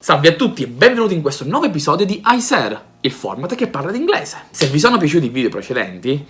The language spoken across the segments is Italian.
Salve a tutti e benvenuti in questo nuovo episodio di iSer, il format che parla di inglese. Se vi sono piaciuti i video precedenti,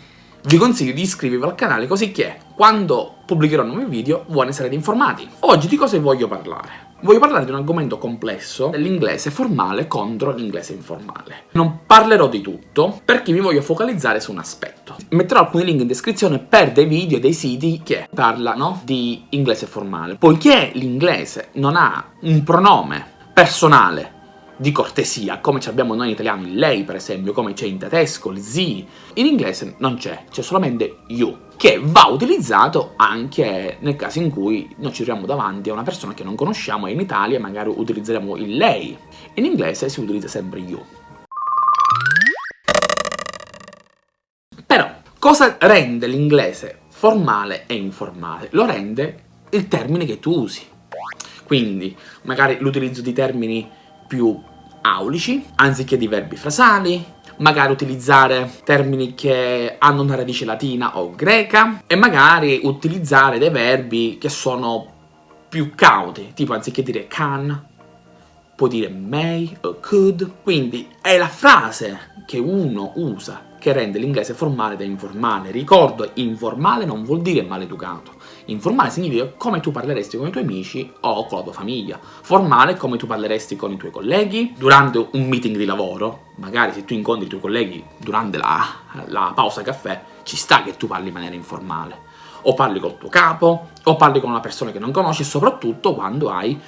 vi consiglio di iscrivervi al canale così che, quando pubblicherò nuovi video, voi ne sarete informati. Oggi di cosa voglio parlare? Voglio parlare di un argomento complesso dell'inglese formale contro l'inglese informale. Non parlerò di tutto, perché mi voglio focalizzare su un aspetto. Metterò alcuni link in descrizione per dei video e dei siti che parlano di inglese formale. Poiché l'inglese non ha un pronome personale di cortesia, come abbiamo noi in italiano il lei per esempio, come c'è in tedesco il sie, in inglese non c'è, c'è solamente you, che va utilizzato anche nel caso in cui noi ci troviamo davanti a una persona che non conosciamo e in Italia magari utilizzeremo il lei, in inglese si utilizza sempre you. Però, cosa rende l'inglese formale e informale? Lo rende il termine che tu usi. Quindi magari l'utilizzo di termini più aulici, anziché di verbi frasali, magari utilizzare termini che hanno una radice latina o greca, e magari utilizzare dei verbi che sono più cauti, tipo anziché dire can, può dire may o could, quindi è la frase che uno usa che rende l'inglese formale da informale. Ricordo, informale non vuol dire maleducato. Informale significa come tu parleresti con i tuoi amici o con la tua famiglia. Formale come tu parleresti con i tuoi colleghi durante un meeting di lavoro. Magari se tu incontri i tuoi colleghi durante la, la pausa caffè, ci sta che tu parli in maniera informale. O parli col tuo capo, o parli con una persona che non conosci, soprattutto quando hai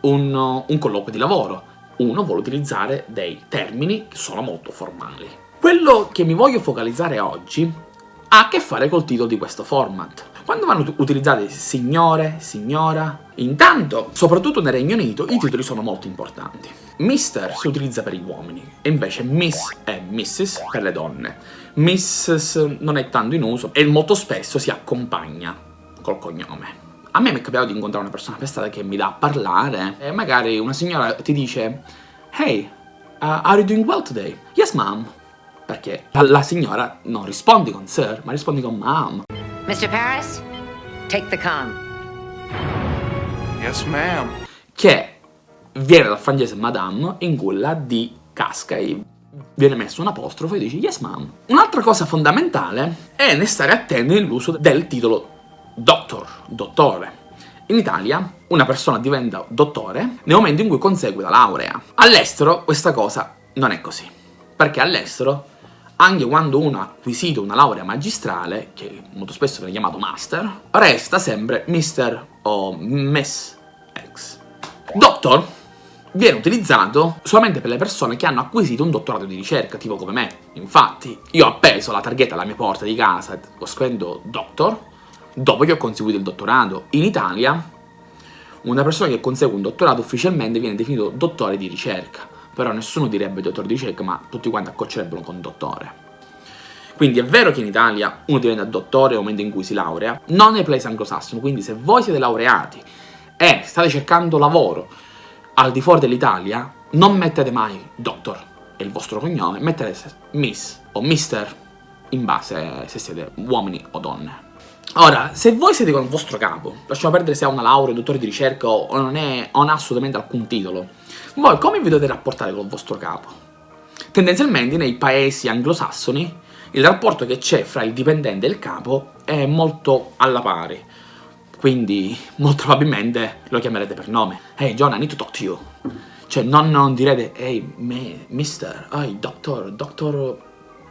un, un colloquio di lavoro. Uno vuole utilizzare dei termini che sono molto formali. Quello che mi voglio focalizzare oggi ha a che fare col titolo di questo format. Quando vanno utilizzati signore, signora, intanto, soprattutto nel Regno Unito, i titoli sono molto importanti. Mister si utilizza per gli uomini, e invece Miss e Mrs per le donne. Mrs non è tanto in uso e molto spesso si accompagna col cognome. A me mi è capitato di incontrare una persona per strada che mi dà a parlare e magari una signora ti dice Hey, uh, are you doing well today? Yes, ma'am. Perché la signora non rispondi con sir, ma rispondi con ma'am. Mr. Paris, take the con. Yes, ma'am. Che viene dal francese madame, in cui la D casca e viene messo un apostrofo e dici yes ma'am. Un'altra cosa fondamentale è ne stare attenti nell'uso del titolo doctor, dottore. In Italia una persona diventa dottore nel momento in cui consegue la laurea. All'estero questa cosa non è così, perché all'estero anche quando uno ha acquisito una laurea magistrale, che molto spesso viene chiamato master, resta sempre Mr. o Miss X. Doctor viene utilizzato solamente per le persone che hanno acquisito un dottorato di ricerca, tipo come me. Infatti, io ho appeso la targhetta alla mia porta di casa, ho scritto Doctor, dopo che ho conseguito il dottorato. In Italia, una persona che consegue un dottorato ufficialmente viene definito dottore di ricerca però nessuno direbbe dottor di ricerca, ma tutti quanti accoccerebbero con dottore. Quindi è vero che in Italia uno diventa dottore nel momento in cui si laurea, non nei paesi anglosassoni, quindi se voi siete laureati e state cercando lavoro al di fuori dell'Italia, non mettete mai doctor è il vostro cognome, mettete miss o mister in base se siete uomini o donne. Ora, se voi siete con il vostro capo, lasciamo perdere se ha una laurea, un dottore di ricerca o non, è, o non ha assolutamente alcun titolo, voi come vi dovete rapportare con il vostro capo? Tendenzialmente nei paesi anglosassoni il rapporto che c'è fra il dipendente e il capo è molto alla pari. Quindi molto probabilmente lo chiamerete per nome. Hey John, I need to talk to you. Cioè non, non direte hey me, mister, hey doctor, doctor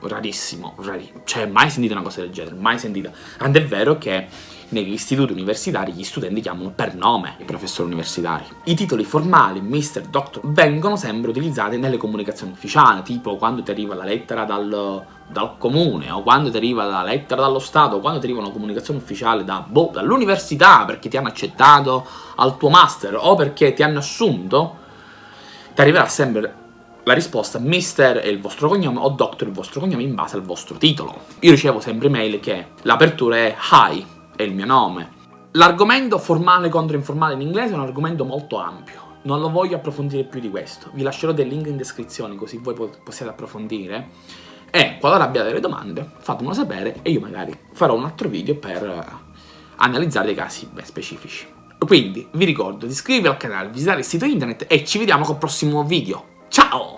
rarissimo, rarissimo. Cioè mai sentito una cosa del genere, mai sentita. Ed è vero che negli istituti universitari gli studenti chiamano per nome i professori universitari. I titoli formali, mister, doctor, vengono sempre utilizzati nelle comunicazioni ufficiali, tipo quando ti arriva la lettera dal, dal comune, o quando ti arriva la lettera dallo Stato, o quando ti arriva una comunicazione ufficiale da, boh, dall'università perché ti hanno accettato al tuo master, o perché ti hanno assunto, ti arriverà sempre la risposta mister è il vostro cognome o doctor il vostro cognome in base al vostro titolo. Io ricevo sempre email che l'apertura è hi, è il mio nome. L'argomento formale contro informale in inglese è un argomento molto ampio. Non lo voglio approfondire più di questo. Vi lascerò dei link in descrizione così voi possiate approfondire. E qualora abbiate delle domande, fatemelo sapere e io magari farò un altro video per analizzare dei casi beh, specifici. Quindi vi ricordo di iscrivervi al canale, visitare il sito internet e ci vediamo col prossimo video. Ciao!